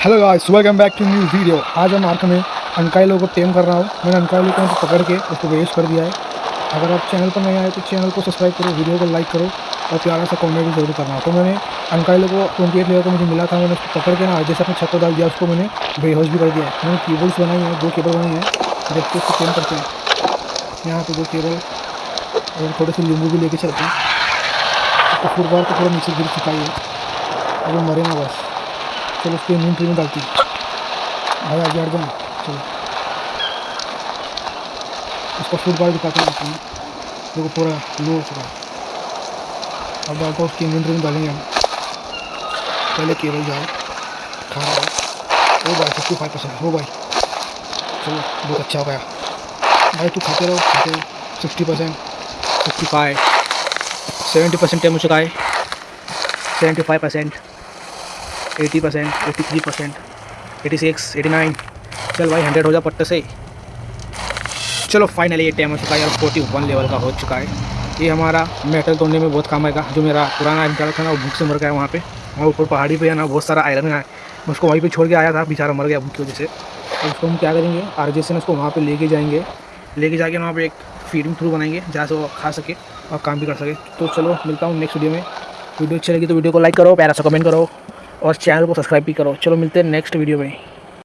Hello guys, welcome back to new video. आज हम arc में अंकाइलो को टेम कर रहा हूँ। मैंने अंकाइलो को पकड़ के उसको वेस्ट कर दिया है। अगर आप चैनल पर नए आए तो चैनल को सब्सक्राइब करो वीडियो को लाइक करो और प्यारा सा कमेंट भी ज़रूर करना। तो मैंने अंकाइलो को ट्वेंटी एट लेवल को मुझे मिला था, मैंने उसको पकड़ के ना जैसे अपने छत को डाल दिया, उसको मैंने बेहोश भी कर दिया है। मैंने केबल्स बनाई हैं, दो केबल बनाई हैं, देखते उसको टेम करते हैं। यहाँ पर दो केबल और थोड़े से नींबू भी लेके चलते हैं। उसको फुटबॉल को थोड़ा नीचे गिर चुका है, अभी मरे ना बस। चलो, उसको इम्यूनिटी में डालती। भाई आगे हट जाना। चलो। उसका फुटबॉल दिखाते हैं। देखो, पूरा लो हो चुका अब डालता उसकी इम्यूनिटी में डालेंगे हम। पहले केबल जाओ। खा रहा है। भाई फिफ्टी फाइव परसेंट हो। भाई। चलो, बहुत अच्छा हो गया। भाई, तू खाते रहो खाते रहो। Sixty percent fifty five seventy percent time हो चुका है seventy five percent eighty percent eighty three percent eighty six eighty nine चल भाई हंड्रेड हो जा पट्टे से। चलो फाइनली ये टाइम हो चुका है और फोर्टी वन लेवल का हो चुका है। ये हमारा मेटल तोड़ने में बहुत काम आएगा, जो मेरा पुराना निकाला था ना, वो भूख से मर गया वहाँ पे। वहाँ ऊपर पहाड़ी पे है ना, बहुत सारा आयरन है। उसको वहीं पे छोड़ के आया था, बेचारा मर गया भूख की वजह से। और उसको हम क्या करेंगे? आर से उसको वहाँ पर लेके जाएँगे। लेके जाके वहाँ पर एक फीडिंग थ्रू बनाएँगे, जहाँ से वो खा सके और काम भी कर सके। तो चलो, मिलता हूँ नेक्स्ट वीडियो में। वीडियो अच्छी लगी तो वीडियो को लाइक करो, प्यारा सा कमेंट करो। और चैनल को सब्सक्राइब भी करो। चलो मिलते हैं नेक्स्ट वीडियो में।